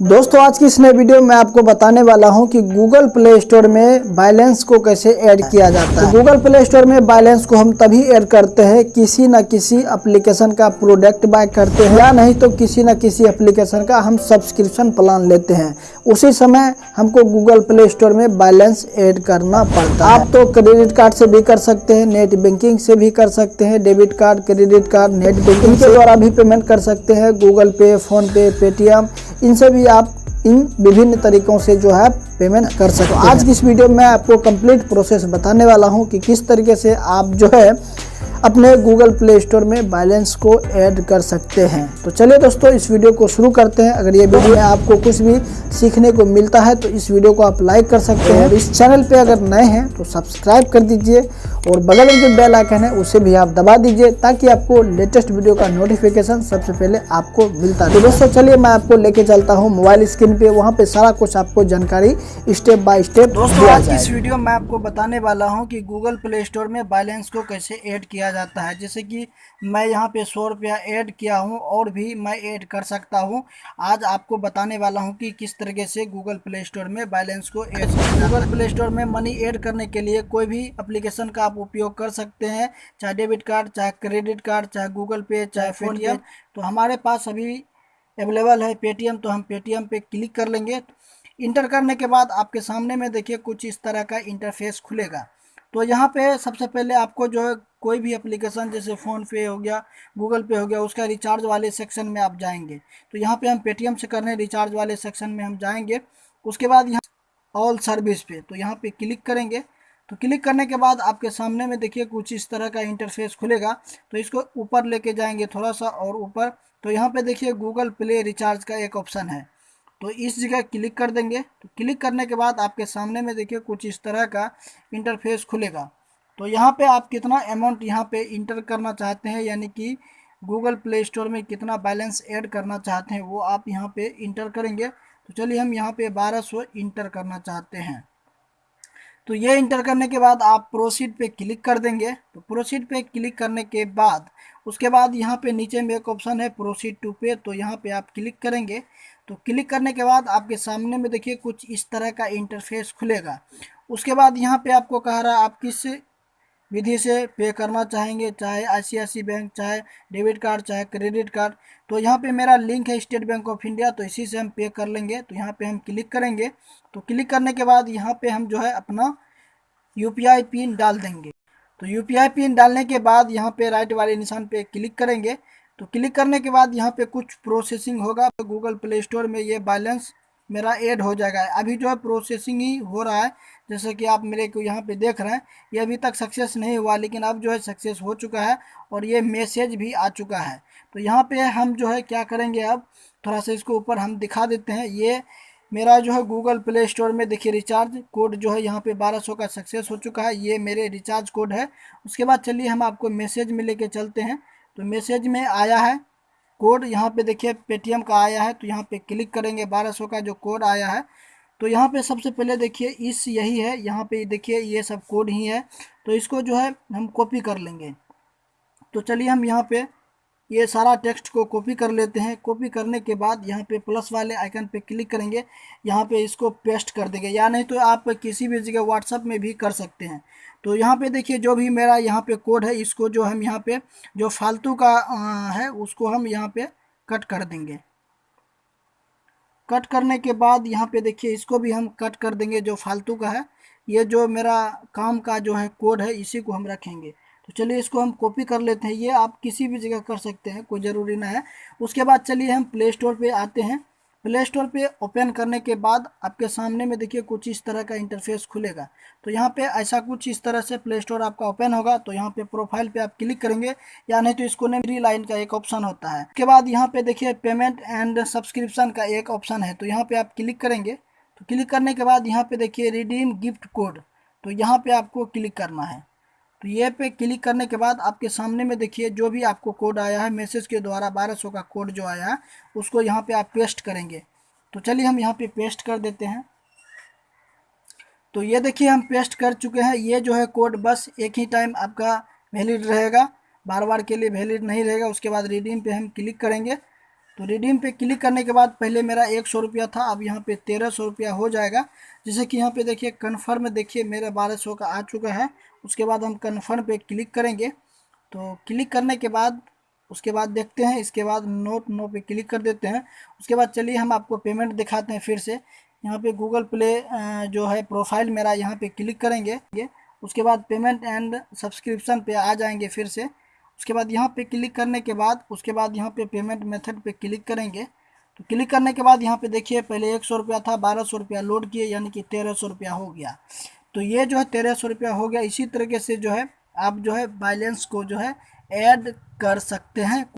दोस्तों, आज की इस नए वीडियो में आपको बताने वाला हूँ कि गूगल प्ले स्टोर में बैलेंस को कैसे ऐड किया जाता है। गूगल प्ले स्टोर में बैलेंस को हम तभी ऐड करते हैं किसी न किसी एप्लीकेशन का प्रोडक्ट बाय करते हैं। या नहीं तो किसी न किसी एप्लीकेशन का हम सब्सक्रिप्शन प्लान लेते हैं। उसी समय हमको गूगल प्ले स्टोर में बैलेंस ऐड करना पड़ता है। आप तो क्रेडिट कार्ड से भी कर सकते हैं नेट बैंकिंग से भी कर सकते हैं debit card credit card net banking के द्वारा भी पेमेंट कर सकते हैं गूगल पे फ़ोन पे पेटीएम इनसे भी आप इन विभिन्न तरीकों से जो है पेमेंट कर सकते हैं आज की इस वीडियो में आपको कंप्लीट प्रोसेस बताने वाला हूँ कि किस तरीके से आप जो है अपने गूगल प्ले स्टोर में बैलेंस को ऐड कर सकते हैं। तो चलिए दोस्तों इस वीडियो को शुरू करते हैं। अगर ये वीडियो में आपको कुछ भी सीखने को मिलता है तो इस वीडियो को आप लाइक कर सकते हैं। इस चैनल पे अगर नए हैं तो सब्सक्राइब कर दीजिए और बगल में जो बेल आइकन है उसे भी आप दबा दीजिए ताकि आपको लेटेस्ट वीडियो का नोटिफिकेशन सबसे पहले आपको मिलता है तो दोस्तों चलिए मैं आपको लेके चलता हूँ मोबाइल स्क्रीन पे। वहाँ पे सारा कुछ आपको जानकारी स्टेप बाय स्टेप दोस्तों आज इस वीडियो में आपको बताने वाला हूँ कि गूगल प्ले स्टोर में बैलेंस को कैसे ऐड किया जाता है। जैसे कि मैं यहाँ पे सौ रुपया ऐड किया हूँ और भी मैं ऐड कर सकता हूँ। आज आपको बताने वाला हूँ कि किस तरीके से गूगल प्ले स्टोर में बैलेंस को ऐड गूगल प्ले स्टोर में मनी ऐड करने के लिए कोई भी अप्लीकेशन का आप उपयोग कर सकते हैं चाहे डेबिट कार्ड चाहे क्रेडिट कार्ड चाहे गूगल पे चाहे फ़ोन पेटीएम तो हमारे पास अभी अवेलेबल है पेटीएम तो हम पेटीएम पे क्लिक कर लेंगे। इंटर करने के बाद आपके सामने में देखिए कुछ इस तरह का इंटरफेस खुलेगा। तो यहाँ पे सबसे पहले आपको जो है कोई भी एप्लीकेशन जैसे फ़ोन पे हो गया गूगल पे हो गया, उसका रिचार्ज वाले सेक्शन में आप जाएँगे। तो यहाँ पे हम पेटीएम से करने रिचार्ज वाले सेक्शन में हम जाएँगे। उसके बाद यहाँ ऑल सर्विस पे तो यहाँ पे क्लिक करेंगे। तो क्लिक करने के बाद आपके सामने में देखिए कुछ इस तरह का इंटरफेस खुलेगा। तो इसको ऊपर लेके जाएँगे थोड़ा सा और ऊपर। तो यहाँ पे देखिए गूगल प्ले रिचार्ज का एक ऑप्शन है। तो इस जगह क्लिक कर देंगे। तो क्लिक करने के बाद आपके सामने में देखिए कुछ इस तरह का इंटरफेस खुलेगा। तो यहाँ पे आप कितना अमाउंट यहाँ पे इंटर करना चाहते हैं, यानी कि गूगल प्ले स्टोर में कितना बैलेंस ऐड करना चाहते हैं, वो आप यहाँ पे इंटर करेंगे। तो चलिए हम यहाँ पे 1200 इंटर करना चाहते हैं। तो ये इंटर करने के बाद आप प्रोसीड पे क्लिक कर देंगे। तो प्रोसीड पे क्लिक करने के बाद, उसके बाद यहाँ पे नीचे में एक ऑप्शन है प्रोसीड टू पे तो यहाँ पे आप क्लिक करेंगे। तो क्लिक करने के बाद आपके सामने में देखिए कुछ इस तरह का इंटरफेस खुलेगा। उसके बाद यहाँ पे आपको कह रहा है आप किस विधि से पे करना चाहेंगे, चाहे आई बैंक चाहे डेबिट कार्ड चाहे क्रेडिट कार्ड तो यहाँ पे मेरा लिंक है स्टेट बैंक ऑफ़ इंडिया तो इसी से हम पे कर लेंगे। तो यहाँ पे हम क्लिक करेंगे। तो क्लिक करने के बाद यहाँ पे हम जो है अपना यूपीआई पिन डाल देंगे। तो यूपीआई पिन डालने के बाद यहाँ पे राइट वाले निशान पे क्लिक करेंगे। तो क्लिक करने के बाद यहाँ पे कुछ प्रोसेसिंग होगा। तो गूगल प्ले स्टोर में ये बैलेंस मेरा ऐड हो जाएगा। अभी जो है प्रोसेसिंग ही हो रहा है। जैसे कि आप मेरे को यहाँ पे देख रहे हैं, ये अभी तक सक्सेस नहीं हुआ, लेकिन अब जो है सक्सेस हो चुका है और ये मैसेज भी आ चुका है। तो यहाँ पे हम जो है क्या करेंगे अब? थोड़ा सा इसको ऊपर हम दिखा देते हैं। ये मेरा जो है गूगल प्ले स्टोर में देखिए रिचार्ज कोड जो है यहाँ पे 1200 का सक्सेस हो चुका है। ये मेरे रिचार्ज कोड है। उसके बाद चलिए हम आपको मैसेज में लेके चलते हैं। तो मैसेज में आया है। कोड यहाँ पे देखिए पेटीएम का आया है तो यहाँ पे क्लिक करेंगे बारह सौ का जो कोड आया है। तो यहाँ पे सबसे पहले देखिए, इस यही है, यहाँ पे देखिए ये सब कोड ही है। तो इसको जो है हम कॉपी कर लेंगे। तो चलिए हम यहाँ पे ये सारा टेक्स्ट को कॉपी कर लेते हैं। कॉपी करने के बाद यहाँ पे प्लस वाले आइकन पे क्लिक करेंगे। यहाँ पे इसको पेस्ट कर देंगे। या नहीं तो आप किसी भी जगह व्हाट्सअप में भी कर सकते हैं। तो यहाँ पे देखिए, जो भी मेरा यहाँ पे कोड है, इसको जो हम यहाँ पे, जो फालतू का है, उसको हम यहाँ पे कट कर देंगे। कट करने के बाद यहाँ पे देखिए, इसको भी हम कट कर देंगे, जो फालतू का है। ये जो मेरा काम का जो है कोड है, इसी को हम रखेंगे। तो चलिए इसको हम कॉपी कर लेते हैं। ये आप किसी भी जगह कर सकते हैं, कोई ज़रूरी ना है। उसके बाद चलिए हम प्ले स्टोर पर आते हैं। प्ले स्टोर पे ओपन करने के बाद आपके सामने में देखिए कुछ इस तरह का इंटरफेस खुलेगा। तो यहाँ पे ऐसा कुछ इस तरह से प्ले स्टोर आपका ओपन होगा। तो यहाँ पे प्रोफ़ाइल पे आप क्लिक करेंगे। या नहीं तो इसको ने लाइन का एक ऑप्शन होता है। उसके बाद यहाँ पे देखिए पेमेंट एंड सब्सक्रिप्शन का एक ऑप्शन है। तो यहाँ पे आप क्लिक करेंगे। तो क्लिक करने के बाद यहाँ पे देखिए रिडीम गिफ्ट कोड तो यहाँ पे आपको क्लिक करना है। तो ये पे क्लिक करने के बाद आपके सामने में देखिए, जो भी आपको कोड आया है मैसेज के द्वारा 1200 का कोड जो आया है उसको यहाँ पे आप पेस्ट करेंगे। तो चलिए हम यहाँ पे पेस्ट कर देते हैं। तो ये देखिए, हम पेस्ट कर चुके हैं। ये जो है कोड बस एक ही टाइम आपका वैलिड रहेगा। बार बार के लिए वैलिड नहीं रहेगा। उसके बाद रिडीम पे हम क्लिक करेंगे। तो रिडीम पे क्लिक करने के बाद पहले मेरा एक सौ रुपया था, अब यहाँ पे तेरह सौ रुपया हो जाएगा। जैसे कि यहाँ पे देखिए कन्फर्म देखिए, मेरा बारह सौ का आ चुका है। उसके बाद हम कन्फर्म पे क्लिक करेंगे। तो क्लिक करने के बाद, उसके बाद देखते हैं, इसके बाद नोट नो पे क्लिक कर देते हैं। उसके बाद चलिए हम आपको पेमेंट दिखाते हैं फिर से। यहाँ पे गूगल प्ले जो है प्रोफ़ाइल मेरा यहाँ पे क्लिक करेंगे। उसके बाद पेमेंट एंड सब्सक्रिप्शन पे आ जाएँगे फिर से। उसके बाद यहाँ पे क्लिक करने के बाद, उसके बाद यहाँ पे पेमेंट मेथड पे क्लिक करेंगे। तो क्लिक करने के बाद यहाँ पे देखिए, पहले एक सौ रुपया था, बारह सौ रुपया लोड किए, यानी कि तेरह सौ रुपया हो गया। तो ये जो है तेरह सौ रुपया हो गया। इसी तरीके से जो है, आप जो है बैलेंस को जो है ऐड कर सकते हैं।